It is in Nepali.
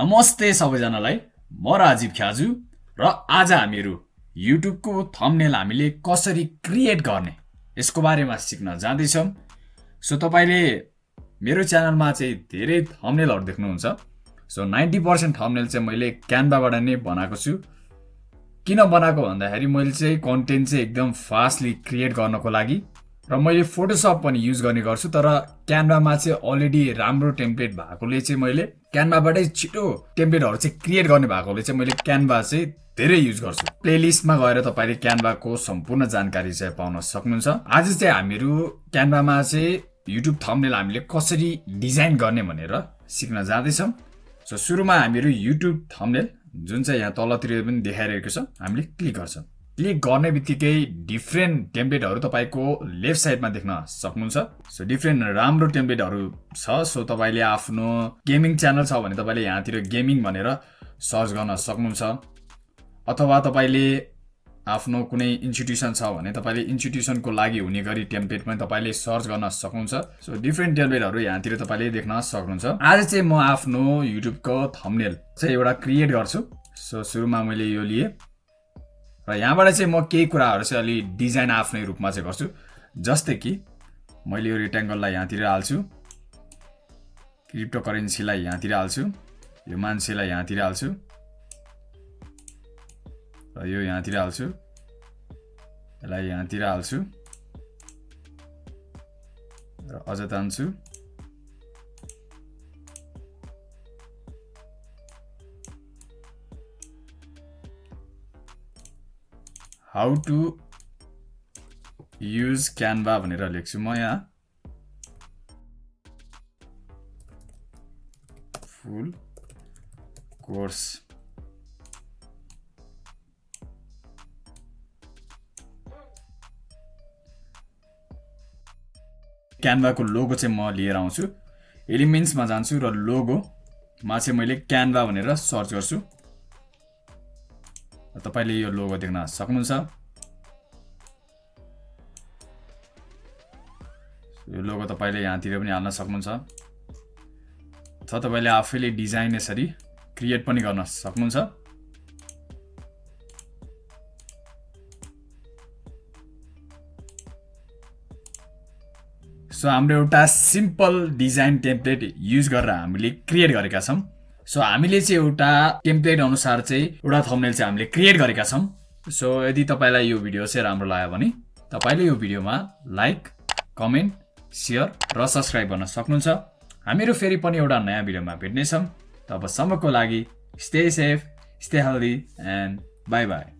नमस्ते सबैजनालाई। म राजीव ख्याजु र आज हामीहरू युट्युबको थम्नेल हामीले कसरी क्रिएट गर्ने यसको बारेमा सिक्न जाँदैछौँ। सो तपाईँले मेरो च्यानलमा चाहिँ धेरै थम्नेलहरू देख्नुहुन्छ। सो नाइन्टी पर्सेन्ट थम्नेल चाहिँ मैले क्यानभाबाट नै बनाएको छु। किन बनाएको भन्दाखेरि मैले चाहिँ कन्टेन्ट चाहिँ एकदम फास्टली क्रिएट गर्नको लागि र मैले फोटोसप पनि युज गर्ने गर्छु तर क्यानभामा चाहिँ अलरेडी राम्रो टेम्प्लेट भएकोले चाहिँ मैले क्यानभाबाटै छिटो टेम्प्लेटहरू चाहिँ क्रिएट गर्ने भएकोले चाहिँ मैले क्यानभा चाहिँ धेरै युज गर्छु। प्लेलिस्टमा गएर तपाईँले क्यानभाको सम्पूर्ण जानकारी चाहिँ पाउन सक्नुहुन्छ। आज चाहिँ हामीहरू क्यानभामा चाहिँ युट्युब थम्नेल हामीले कसरी डिजाइन गर्ने भनेर सिक्न जाँदैछौँ। सो सुरुमा हामीहरू युट्युब थम्नेल जुन चाहिँ यहाँ तलतिर पनि देखाइरहेको छ हामीले क्लिक गर्छौँ। क्लिक गर्ने बित्तिकै डिफ्रेन्ट टेम्प्लेटहरू तपाईँको लेफ्ट साइडमा देख्न सक्नुहुन्छ। सो डिफ्रेन्ट राम्रो टेम्प्लेटहरू छ। सो तपाईँले आफ्नो गेमिङ च्यानल छ भने तपाईँले यहाँतिर गेमिङ भनेर सर्च गर्न सक्नुहुन्छ। अथवा तपाईँले आफ्नो कुनै इन्स्टिट्युसन छ भने तपाईँले इन्स्टिट्युसनको लागि हुने गरी टेम्प्लेट पनि तपाईँले सर्च गर्न सक्नुहुन्छ। सो डिफ्रेन्ट टेम्प्लेटहरू यहाँतिर तपाईँले देख्न सक्नुहुन्छ। आज चाहिँ म आफ्नो युट्युबको थम्नेल चाहिँ एउटा क्रिएट गर्छु। सो सुरुमा मैले यो लिएँ। र यहाँबाट चाहिँ म केही कुराहरू चाहिँ अलि डिजाइन आफ्नै रूपमा चाहिँ गर्छु। जस्तै कि मैले यो रेक्ट्याङ्गललाई यहाँतिर हाल्छु। क्रिप्टो करेन्सीलाई यहाँतिर हाल्छु। यो मान्छेलाई यहाँतिर हाल्छु। र यो यहाँतिर हाल्छु। यसलाई यहाँतिर हाल्छु। र अझ तान्छु। हाउ टु युज क्यानभा भनेर लेख्छु म यहाँ। फुल कोर्स क्यानभाको लोगो चाहिँ म लिएर आउँछु। एलिमेन्ट्समा जान्छु र लोगोमा चाहिँ मैले क्यानभा भनेर सर्च गर्छु। तपाईँले यो लोगो देख्न सक्नुहुन्छ। यो लोगो तपाईँले यहाँतिर पनि हाल्न सक्नुहुन्छ। अथवा तपाईँले आफैले डिजाइन यसरी क्रिएट पनि गर्न सक्नुहुन्छ। सो हाम्रो एउटा सिम्पल डिजाइन टेम्प्लेट युज गरेर हामीले क्रिएट गरेका छौँ। सो हामीले चाहिँ एउटा टेम्प्लेट अनुसार चाहिँ एउटा थम्नेल चाहिँ हामीले क्रिएट गरेका छौँ। सो यदि तपाईँलाई यो भिडियो चाहिँ राम्रो लाग्यो भने तपाईँले यो भिडियोमा लाइक कमेन्ट सेयर र सब्सक्राइब गर्न सक्नुहुन्छ। हामीहरू फेरि पनि एउटा नयाँ भिडियोमा भेट्नेछौँ। तबसम्मको लागि stay safe stay healthy and bye bye